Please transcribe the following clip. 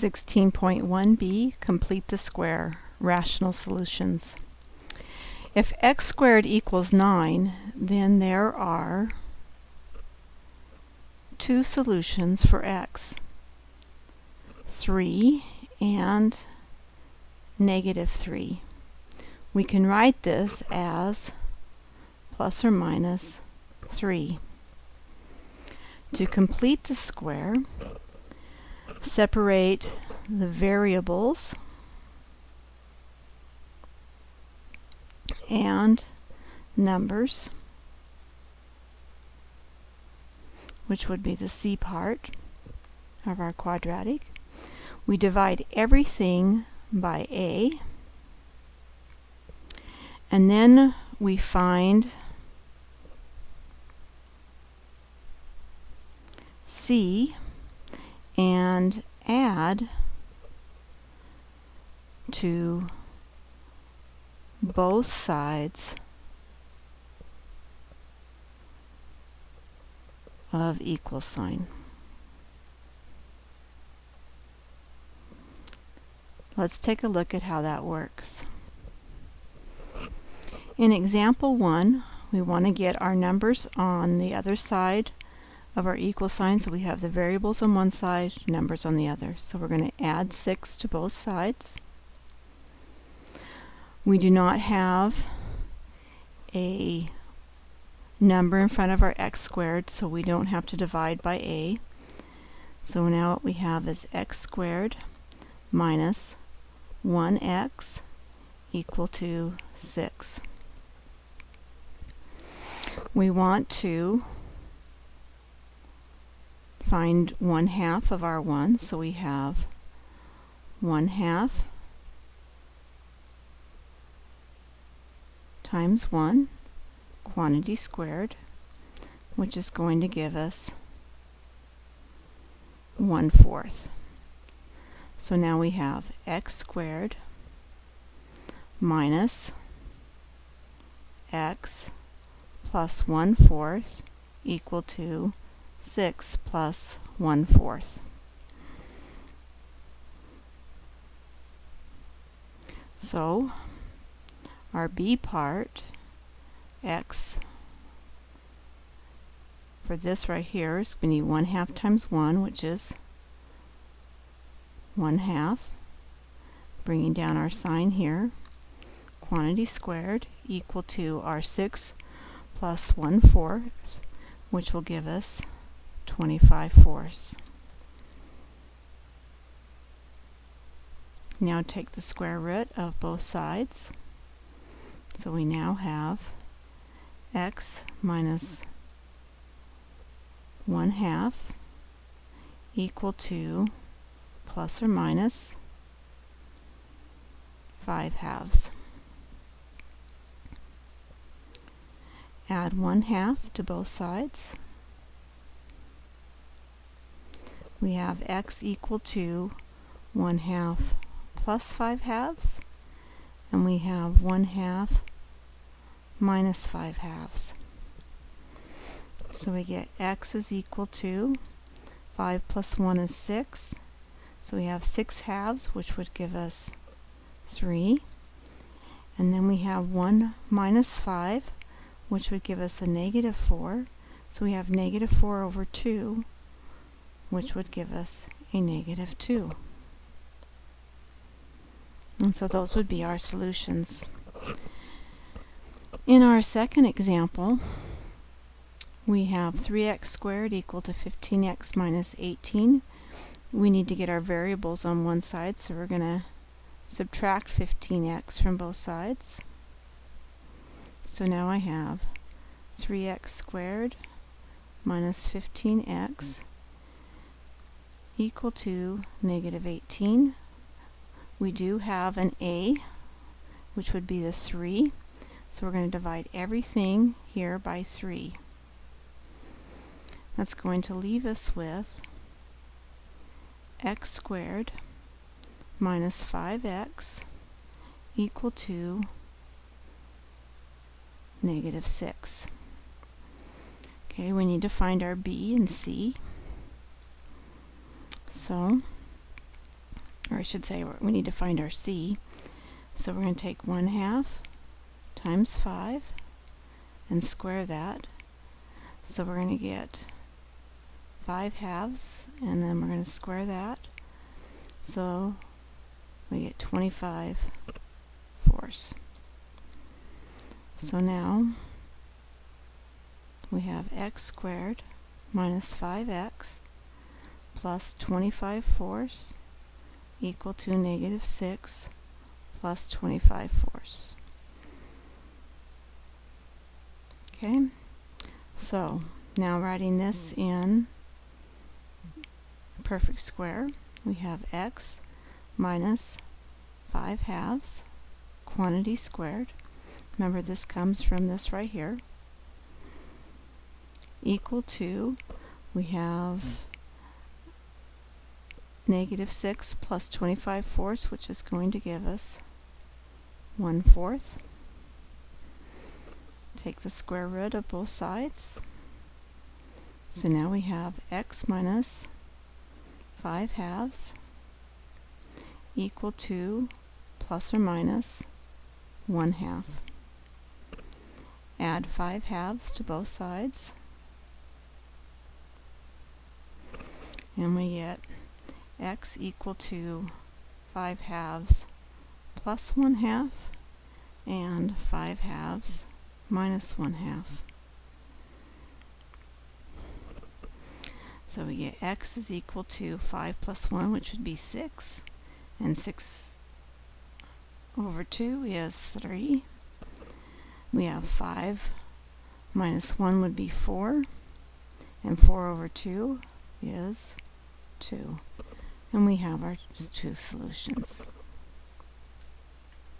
16.1b, complete the square, rational solutions. If x squared equals 9, then there are two solutions for x. 3 and negative 3. We can write this as plus or minus 3. To complete the square, separate the variables and numbers, which would be the c part of our quadratic. We divide everything by a, and then we find c and add to both sides of equal sign. Let's take a look at how that works. In example 1, we want to get our numbers on the other side of our equal sign. So we have the variables on one side, numbers on the other. So we're going to add 6 to both sides. We do not have a number in front of our x squared, so we don't have to divide by a. So now what we have is x squared minus 1x equal to 6. We want to find 1 half of R1. so we have 1 half times 1 quantity squared, which is going to give us 1 fourth. So now we have x squared minus x plus 1 fourth equal to 6 plus 1 fourth. So our b part, x, for this right here is going to need 1 half times 1, which is 1 half. Bringing down our sign here, quantity squared equal to our 6 plus 1 fourth, which will give us 25 fourths. Now take the square root of both sides. So we now have x minus 1 half equal to plus or minus 5 halves. Add 1 half to both sides. We have x equal to 1 half plus 5 halves, and we have 1 half minus 5 halves. So we get x is equal to 5 plus 1 is 6. So we have 6 halves, which would give us 3. And then we have 1 minus 5, which would give us a negative 4. So we have negative 4 over 2, which would give us a negative 2. And so those would be our solutions. In our second example, we have 3x squared equal to 15x minus 18. We need to get our variables on one side, so we're going to subtract 15x from both sides. So now I have 3x squared minus 15x equal to negative 18. We do have an a, which would be the 3. So we're going to divide everything here by 3. That's going to leave us with x squared minus 5x equal to negative 6. Okay, we need to find our b and c. So or I should say we need to find our c. So we're going to take 1 half times 5 and square that. So we're going to get 5 halves and then we're going to square that. So we get 25 fourths. So now we have x squared minus 5x plus 25 fourths equal to negative 6 plus 25 fourths. Okay, so now writing this mm. in perfect square, we have x minus 5 halves, quantity squared. Remember this comes from this right here, equal to, we have mm. Negative 6 plus 25 fourths, which is going to give us 1 fourth. Take the square root of both sides. So now we have x minus 5 halves equal to plus or minus 1 half. Add 5 halves to both sides. And we get x equal to 5 halves plus 1 half and 5 halves minus 1 half. So we get x is equal to 5 plus 1, which would be 6, and 6 over 2 is 3. We have 5 minus 1 would be 4, and 4 over 2 is 2 and we have our two solutions.